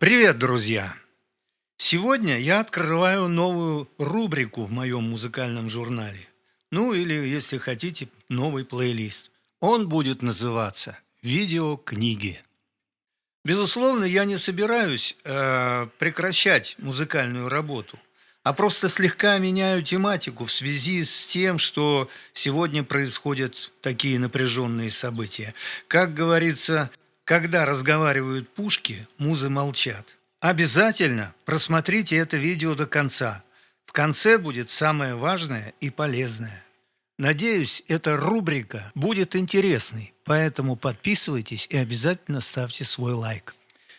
Привет, друзья! Сегодня я открываю новую рубрику в моем музыкальном журнале. Ну или, если хотите, новый плейлист. Он будет называться «Видеокниги». Безусловно, я не собираюсь э, прекращать музыкальную работу, а просто слегка меняю тематику в связи с тем, что сегодня происходят такие напряженные события. Как говорится, когда разговаривают пушки, музы молчат. Обязательно просмотрите это видео до конца. В конце будет самое важное и полезное. Надеюсь, эта рубрика будет интересной, поэтому подписывайтесь и обязательно ставьте свой лайк.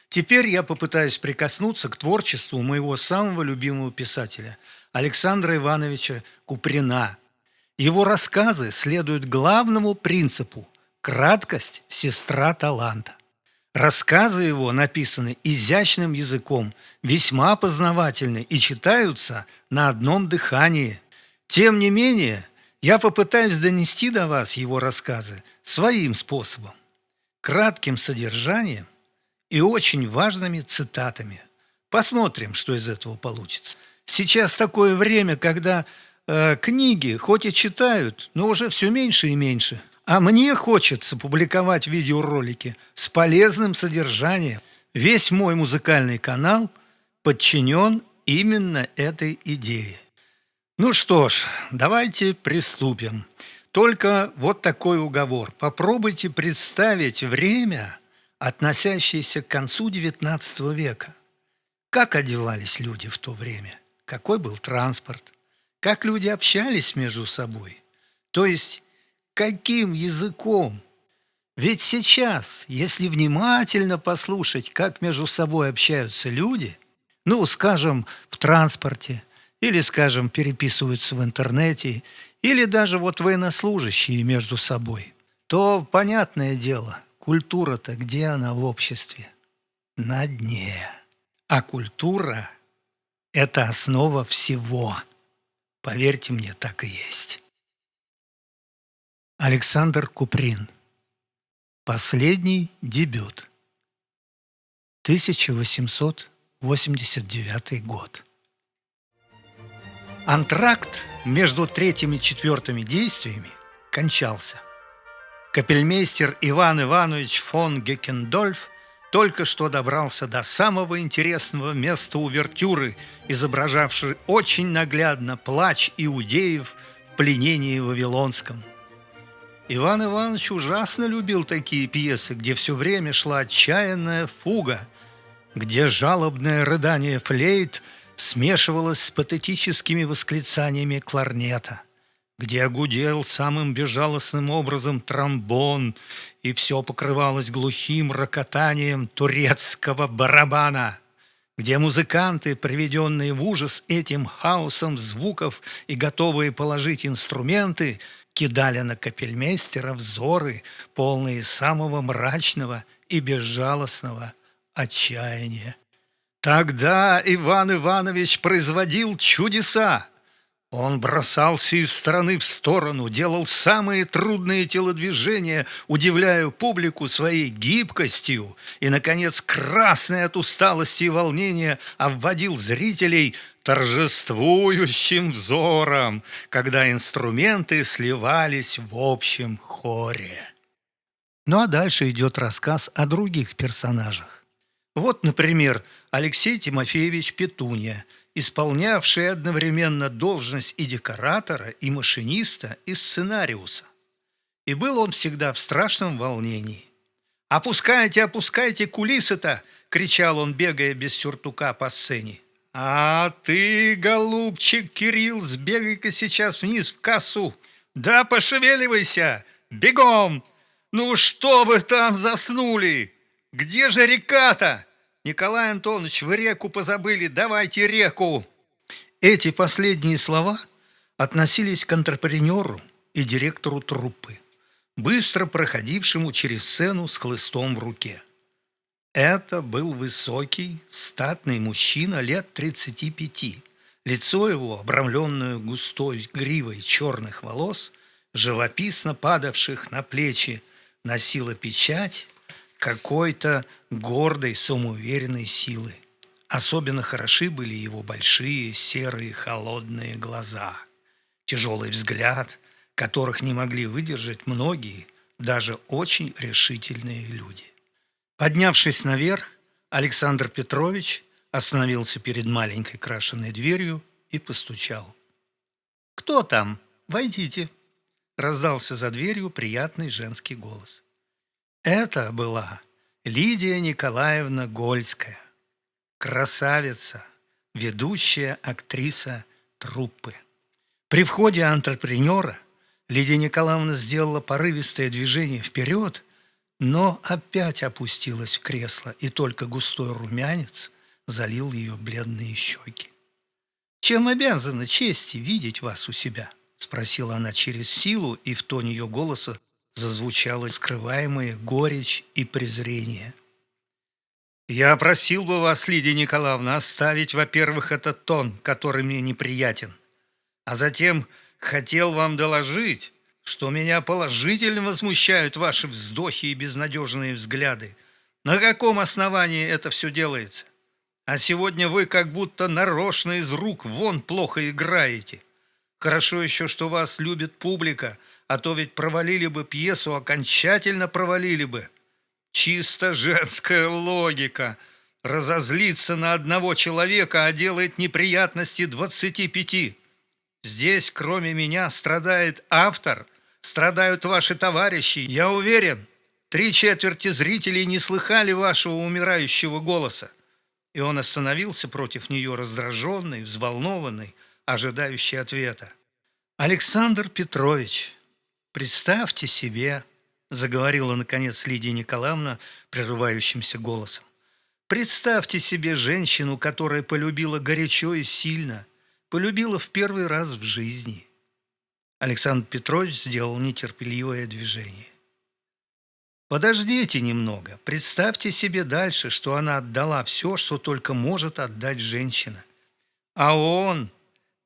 Теперь я попытаюсь прикоснуться к творчеству моего самого любимого писателя Александра Ивановича Куприна. Его рассказы следуют главному принципу – краткость – сестра таланта. Рассказы его написаны изящным языком, весьма познавательны и читаются на одном дыхании. Тем не менее, я попытаюсь донести до вас его рассказы своим способом, кратким содержанием и очень важными цитатами. Посмотрим, что из этого получится. Сейчас такое время, когда э, книги хоть и читают, но уже все меньше и меньше – а мне хочется публиковать видеоролики с полезным содержанием. Весь мой музыкальный канал подчинен именно этой идее. Ну что ж, давайте приступим. Только вот такой уговор. Попробуйте представить время, относящееся к концу XIX века. Как одевались люди в то время? Какой был транспорт? Как люди общались между собой? То есть Каким языком? Ведь сейчас, если внимательно послушать, как между собой общаются люди, ну, скажем, в транспорте, или, скажем, переписываются в интернете, или даже вот военнослужащие между собой, то, понятное дело, культура-то где она в обществе? На дне. А культура – это основа всего. Поверьте мне, так и есть. Александр Куприн. Последний дебют. 1889 год. Антракт между третьим и четвертыми действиями кончался. Капельмейстер Иван Иванович фон Геккендольф только что добрался до самого интересного места увертюры, изображавшей очень наглядно плач иудеев в пленении Вавилонском – Иван Иванович ужасно любил такие пьесы, где все время шла отчаянная фуга, где жалобное рыдание флейт смешивалось с патетическими восклицаниями кларнета, где огудел самым безжалостным образом тромбон, и все покрывалось глухим рокотанием турецкого барабана – где музыканты, приведенные в ужас этим хаосом звуков и готовые положить инструменты – кидали на капельмейстера взоры, полные самого мрачного и безжалостного отчаяния. Тогда Иван Иванович производил чудеса. Он бросался из стороны в сторону, делал самые трудные телодвижения, удивляя публику своей гибкостью и, наконец, красный от усталости и волнения, обводил зрителей торжествующим взором, когда инструменты сливались в общем хоре. Ну а дальше идет рассказ о других персонажах. Вот, например, Алексей Тимофеевич Петунья, исполнявший одновременно должность и декоратора, и машиниста, и сценариуса. И был он всегда в страшном волнении. «Опускайте, опускайте кулисы-то!» – кричал он, бегая без сюртука по сцене. «А ты, голубчик Кирилл, сбегай-ка сейчас вниз в кассу. Да пошевеливайся! Бегом! Ну что вы там заснули? Где же река-то? Николай Антонович, вы реку позабыли, давайте реку!» Эти последние слова относились к антрепренеру и директору труппы, быстро проходившему через сцену с хлыстом в руке. Это был высокий, статный мужчина лет 35. Лицо его, обрамленное густой гривой черных волос, живописно падавших на плечи, носило печать, какой-то гордой, самоуверенной силы. Особенно хороши были его большие, серые, холодные глаза, тяжелый взгляд, которых не могли выдержать многие, даже очень решительные люди. Поднявшись наверх, Александр Петрович остановился перед маленькой крашенной дверью и постучал. «Кто там? Войдите!» Раздался за дверью приятный женский голос. Это была Лидия Николаевна Гольская, красавица, ведущая актриса труппы. При входе антрепренера Лидия Николаевна сделала порывистое движение вперед, но опять опустилась в кресло, и только густой румянец залил ее бледные щеки. «Чем обязана чести видеть вас у себя?» – спросила она через силу, и в тоне ее голоса зазвучало скрываемое горечь и презрение. «Я просил бы вас, Лидия Николаевна, оставить, во-первых, этот тон, который мне неприятен, а затем хотел вам доложить, что меня положительно возмущают ваши вздохи и безнадежные взгляды. На каком основании это все делается? А сегодня вы как будто нарочно из рук вон плохо играете. Хорошо еще, что вас любит публика, а то ведь провалили бы пьесу, окончательно провалили бы. Чисто женская логика. Разозлиться на одного человека, а делает неприятности двадцати пяти. Здесь, кроме меня, страдает автор, страдают ваши товарищи. Я уверен, три четверти зрителей не слыхали вашего умирающего голоса. И он остановился против нее раздраженный, взволнованный, ожидающий ответа. «Александр Петрович, представьте себе», – заговорила, наконец, Лидия Николаевна прерывающимся голосом, «представьте себе женщину, которая полюбила горячо и сильно, полюбила в первый раз в жизни». Александр Петрович сделал нетерпеливое движение. Подождите немного. Представьте себе дальше, что она отдала все, что только может отдать женщина. А он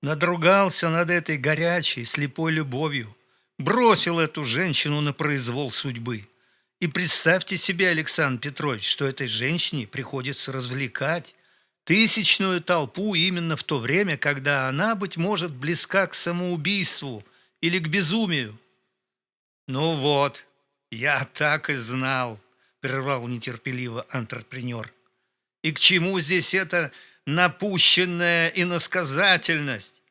надругался над этой горячей, слепой любовью, бросил эту женщину на произвол судьбы. И представьте себе, Александр Петрович, что этой женщине приходится развлекать тысячную толпу именно в то время, когда она, быть может, близка к самоубийству или к безумию. Ну вот, «Я так и знал», – прервал нетерпеливо антрепренер. «И к чему здесь эта напущенная иносказательность?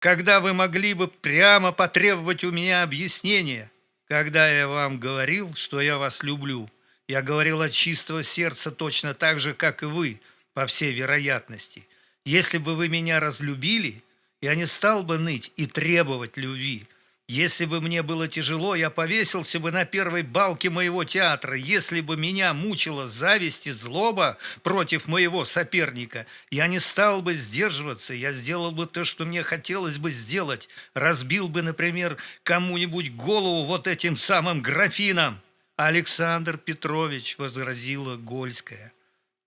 Когда вы могли бы прямо потребовать у меня объяснения, когда я вам говорил, что я вас люблю, я говорил от чистого сердца точно так же, как и вы, по всей вероятности. Если бы вы меня разлюбили, я не стал бы ныть и требовать любви». Если бы мне было тяжело, я повесился бы на первой балке моего театра. Если бы меня мучила зависть и злоба против моего соперника, я не стал бы сдерживаться, я сделал бы то, что мне хотелось бы сделать. Разбил бы, например, кому-нибудь голову вот этим самым графином. Александр Петрович, возразила Гольская.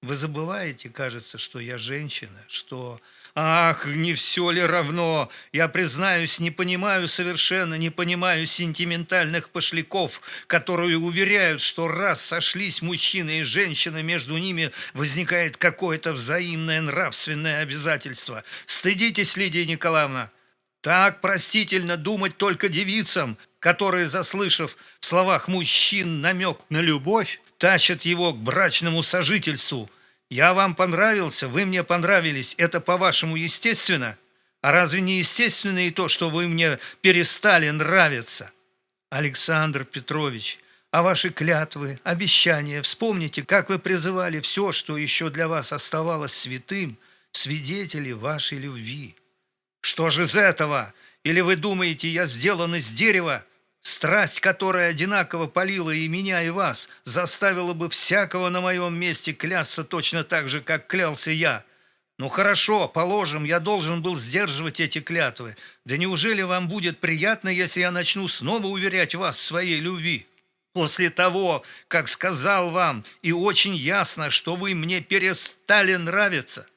Вы забываете, кажется, что я женщина, что Ах, не все ли равно? Я, признаюсь, не понимаю совершенно, не понимаю сентиментальных пошляков, которые уверяют, что раз сошлись мужчина и женщина, между ними возникает какое-то взаимное нравственное обязательство. Стыдитесь, Лидия Николаевна. Так простительно думать только девицам, которые, заслышав в словах мужчин намек на любовь, тащат его к брачному сожительству – я вам понравился, вы мне понравились. Это, по-вашему, естественно? А разве не естественно и то, что вы мне перестали нравиться? Александр Петрович, а ваши клятвы, обещания, вспомните, как вы призывали все, что еще для вас оставалось святым, свидетели вашей любви. Что же из этого? Или вы думаете, я сделан из дерева, Страсть, которая одинаково полила и меня, и вас, заставила бы всякого на моем месте клясться точно так же, как клялся я. Ну хорошо, положим, я должен был сдерживать эти клятвы. Да неужели вам будет приятно, если я начну снова уверять вас в своей любви? После того, как сказал вам, и очень ясно, что вы мне перестали нравиться.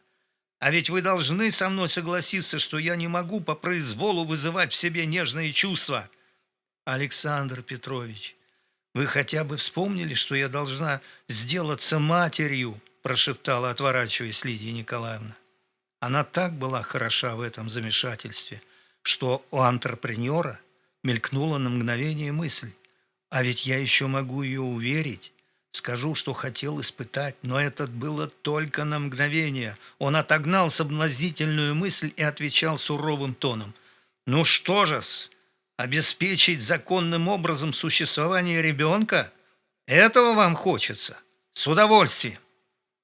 А ведь вы должны со мной согласиться, что я не могу по произволу вызывать в себе нежные чувства. Александр Петрович, Вы хотя бы вспомнили, что я должна сделаться матерью, прошептала, отворачиваясь Лидия Николаевна. Она так была хороша в этом замешательстве, что у антрепренера мелькнула на мгновение мысль. А ведь я еще могу ее уверить. Скажу, что хотел испытать, но это было только на мгновение. Он отогнал соблазнительную мысль и отвечал суровым тоном. «Ну что же-с, обеспечить законным образом существование ребенка? Этого вам хочется? С удовольствием!»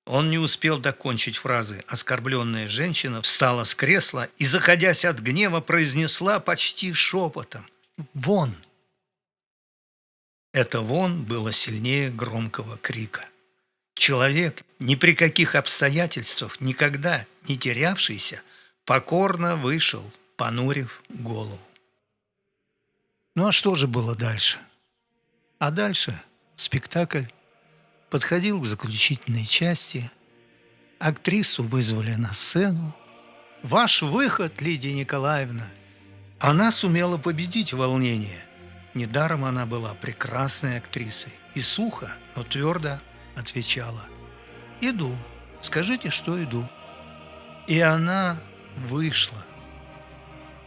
Он не успел докончить фразы. Оскорбленная женщина встала с кресла и, заходясь от гнева, произнесла почти шепотом. «Вон!» Это «вон» было сильнее громкого крика. Человек, ни при каких обстоятельствах, никогда не терявшийся, покорно вышел, понурив голову. Ну а что же было дальше? А дальше спектакль подходил к заключительной части. Актрису вызвали на сцену. «Ваш выход, Лидия Николаевна!» Она сумела победить волнение. Недаром она была прекрасной актрисой. И сухо, но твердо отвечала. «Иду. Скажите, что иду». И она вышла.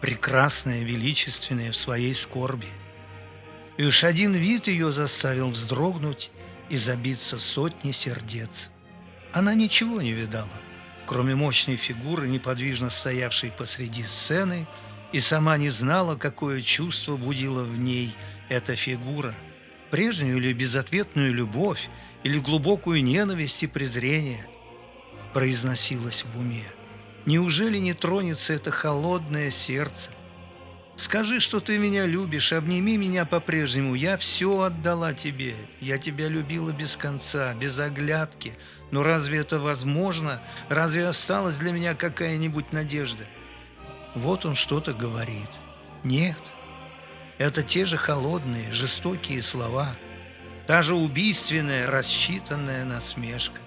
Прекрасная, величественная в своей скорби. И уж один вид ее заставил вздрогнуть и забиться сотни сердец. Она ничего не видала, кроме мощной фигуры, неподвижно стоявшей посреди сцены, и сама не знала, какое чувство будила в ней эта фигура, прежнюю или безответную любовь, или глубокую ненависть и презрение, произносилось в уме. Неужели не тронется это холодное сердце – Скажи, что ты меня любишь, обними меня по-прежнему. Я все отдала тебе. Я тебя любила без конца, без оглядки. Но разве это возможно? Разве осталась для меня какая-нибудь надежда? Вот он что-то говорит. Нет. Это те же холодные, жестокие слова. Та же убийственная, рассчитанная насмешка.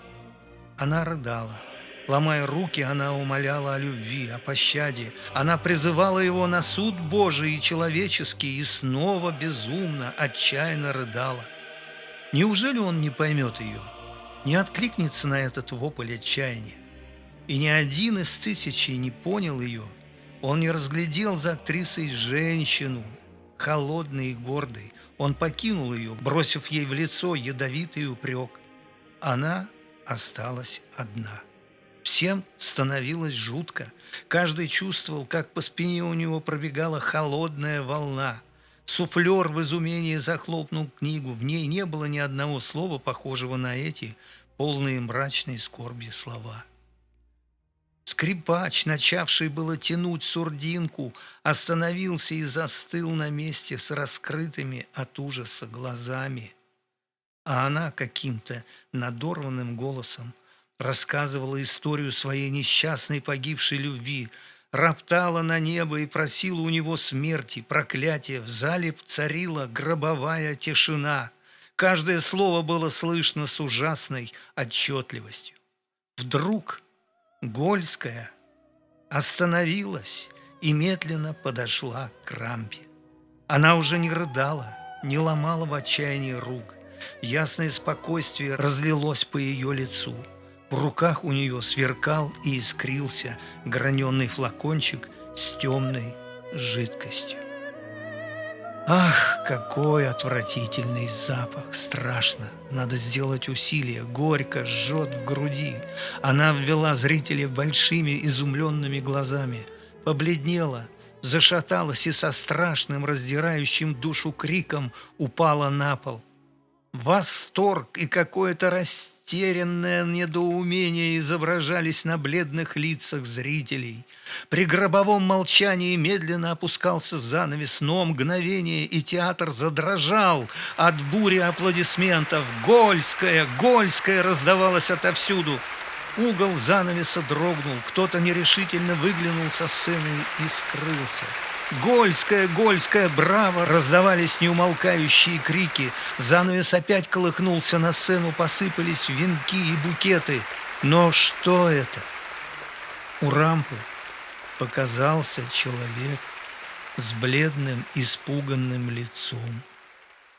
Она рыдала. Ломая руки, она умоляла о любви, о пощаде. Она призывала его на суд Божий и человеческий, и снова безумно, отчаянно рыдала. Неужели он не поймет ее, не откликнется на этот вопль отчаяния? И ни один из тысячи не понял ее. Он не разглядел за актрисой женщину, холодной и гордой. Он покинул ее, бросив ей в лицо ядовитый упрек. Она осталась одна. Всем становилось жутко. Каждый чувствовал, как по спине у него пробегала холодная волна. Суфлер в изумении захлопнул книгу. В ней не было ни одного слова, похожего на эти, полные мрачной скорби слова. Скрипач, начавший было тянуть сурдинку, остановился и застыл на месте с раскрытыми от ужаса глазами. А она каким-то надорванным голосом рассказывала историю своей несчастной погибшей любви, роптала на небо и просила у него смерти, проклятия. В зале царила гробовая тишина. Каждое слово было слышно с ужасной отчетливостью. Вдруг Гольская остановилась и медленно подошла к рампе. Она уже не рыдала, не ломала в отчаянии рук. Ясное спокойствие разлилось по ее лицу – в руках у нее сверкал и искрился граненый флакончик с темной жидкостью. Ах, какой отвратительный запах! Страшно! Надо сделать усилие. Горько, жжет в груди. Она ввела зрителя большими изумленными глазами. Побледнела, зашаталась и со страшным, раздирающим душу криком упала на пол. Восторг и какое-то растерянное растерянное недоумение изображались на бледных лицах зрителей. При гробовом молчании медленно опускался занавес, но мгновение, и театр задрожал от бури аплодисментов. «Гольская! Гольская!» раздавалась отовсюду. Угол занавеса дрогнул, кто-то нерешительно выглянул со сцены и скрылся. «Гольская, Гольская, браво!» Раздавались неумолкающие крики. Занавес опять колыхнулся, на сцену посыпались венки и букеты. Но что это? У рампы показался человек с бледным, испуганным лицом.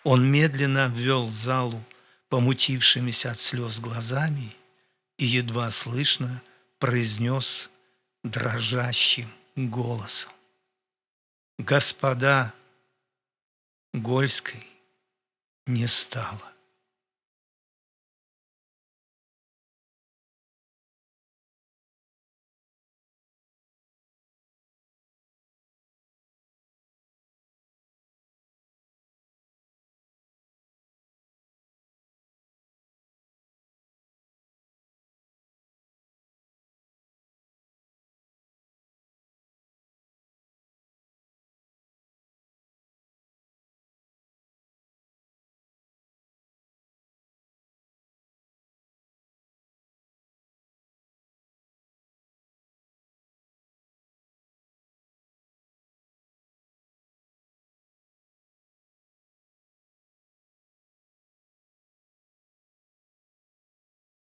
Он медленно обвел залу помутившимися от слез глазами и едва слышно произнес дрожащим голосом. Господа, Гольской не стало.